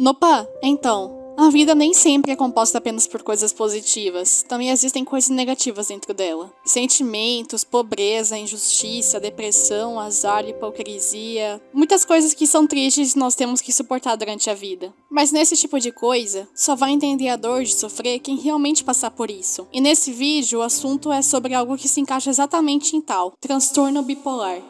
Nopa, então, a vida nem sempre é composta apenas por coisas positivas, também existem coisas negativas dentro dela. Sentimentos, pobreza, injustiça, depressão, azar, hipocrisia, muitas coisas que são tristes nós temos que suportar durante a vida. Mas nesse tipo de coisa, só vai entender a dor de sofrer quem realmente passar por isso. E nesse vídeo, o assunto é sobre algo que se encaixa exatamente em tal, transtorno bipolar.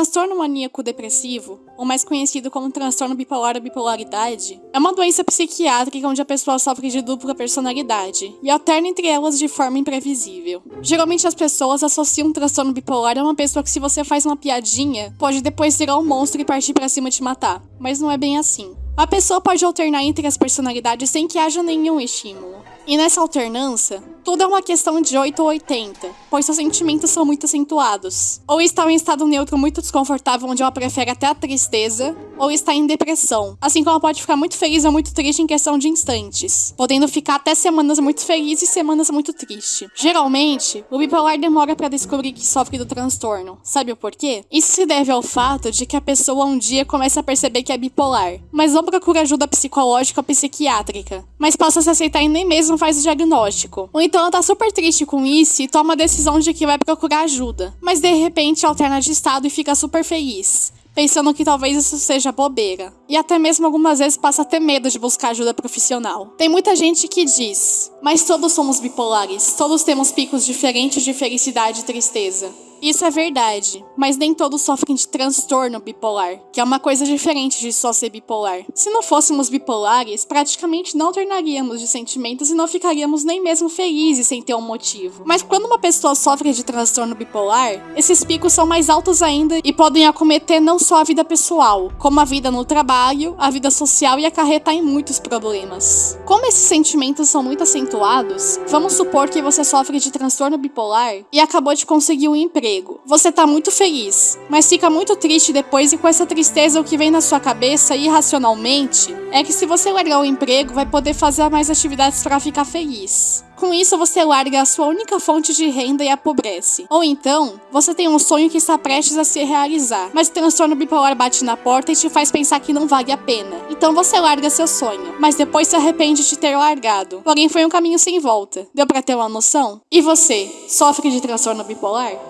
Transtorno maníaco depressivo, ou mais conhecido como transtorno bipolar ou bipolaridade, é uma doença psiquiátrica onde a pessoa sofre de dupla personalidade e alterna entre elas de forma imprevisível. Geralmente as pessoas associam um transtorno bipolar a uma pessoa que se você faz uma piadinha, pode depois virar um monstro e partir para cima te matar, mas não é bem assim. A pessoa pode alternar entre as personalidades sem que haja nenhum estímulo. E nessa alternância, tudo é uma questão de 8 ou 80, pois seus sentimentos são muito acentuados. Ou está em estado neutro muito desconfortável, onde ela prefere até a tristeza, ou está em depressão, assim como ela pode ficar muito feliz ou muito triste em questão de instantes, podendo ficar até semanas muito feliz e semanas muito triste. Geralmente, o bipolar demora para descobrir que sofre do transtorno. Sabe o porquê? Isso se deve ao fato de que a pessoa um dia começa a perceber que é bipolar, mas não procura ajuda psicológica ou psiquiátrica, mas passa a se aceitar e nem mesmo faz o diagnóstico. Ou então ela tá super triste com isso e toma a decisão de que vai procurar ajuda, mas de repente alterna de estado e fica super feliz pensando que talvez isso seja bobeira. E até mesmo algumas vezes passa a ter medo de buscar ajuda profissional. Tem muita gente que diz, mas todos somos bipolares, todos temos picos diferentes de felicidade e tristeza. Isso é verdade, mas nem todos sofrem de transtorno bipolar, que é uma coisa diferente de só ser bipolar. Se não fôssemos bipolares, praticamente não alternaríamos de sentimentos e não ficaríamos nem mesmo felizes sem ter um motivo. Mas quando uma pessoa sofre de transtorno bipolar, esses picos são mais altos ainda e podem acometer não só a vida pessoal, como a vida no trabalho, a vida social e acarretar em muitos problemas. Como esses sentimentos são muito acentuados, vamos supor que você sofre de transtorno bipolar e acabou de conseguir um emprego emprego. Você tá muito feliz, mas fica muito triste depois e com essa tristeza o que vem na sua cabeça irracionalmente é que se você largar o emprego vai poder fazer mais atividades para ficar feliz. Com isso, você larga a sua única fonte de renda e apobrece. Ou então, você tem um sonho que está prestes a se realizar, mas o transtorno bipolar bate na porta e te faz pensar que não vale a pena. Então você larga seu sonho, mas depois se arrepende de ter largado. Porém, foi um caminho sem volta. Deu para ter uma noção? E você, sofre de transtorno bipolar?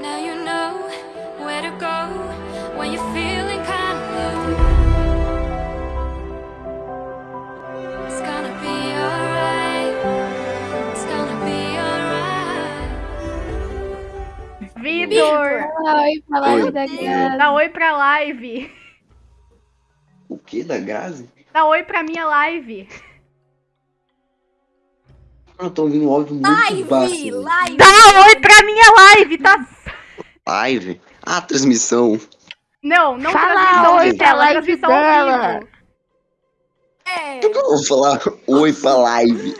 Now you know where to go when you're feeling kind of low. It's gonna be alright. It's gonna be alright. Vitor! Oi pra live da Gazi. Dá oi pra live. O que da Gazi? Dá oi pra minha live. Eu tô ouvindo um áudio muito Live, baixo. live. Dá oi pra minha live, tá? Live? Ah, transmissão. Não, não Fala transmissão oi de pra tela, live dela. vivo. É. Eu vou falar oi pra live?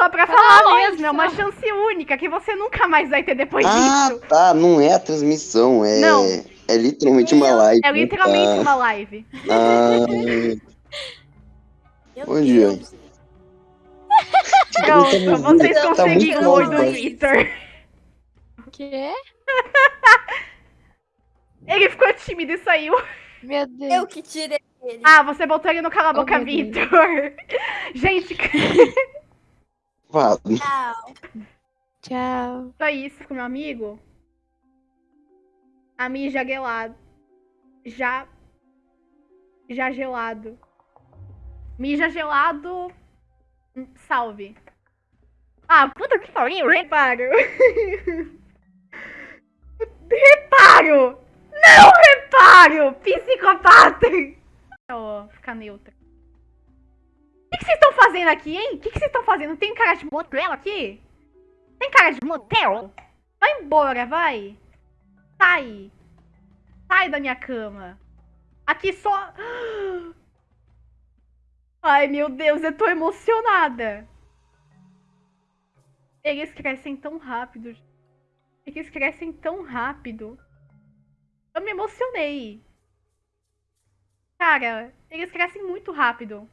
Só pra falar mesmo, é uma chance única que você nunca mais vai ter depois Ah, disso. tá. Não é a transmissão. É, Não. é literalmente uma live. É literalmente tá. uma live. Ah, Bom dia. Pronto, vocês Tá conseguiram o oi do. Quê? Ele ficou tímido e saiu. Meu Deus. Eu que tirei ele. Ah, você botou ele no cala a Oh, boca. Victor. Gente, fala. Tchau. Tchau. só isso com meu amigo. A mim já gelado. Já. Já gelado. Mija gelado. Hum, Salve. Ah, puta que pariu, reparo. Reparo! Não reparo! Psicopata! Ó, ficar neutra. O que vocês estão fazendo aqui, hein? O que que vocês estão fazendo? Tem cara de motel aqui? Tem cara de motel? Vai embora, vai. Sai. Sai da minha cama. Aqui só. Ai, meu Deus, eu tô emocionada. Eles crescem tão rápido. Eles crescem tão rápido. Eu me emocionei. Cara, eles crescem muito rápido.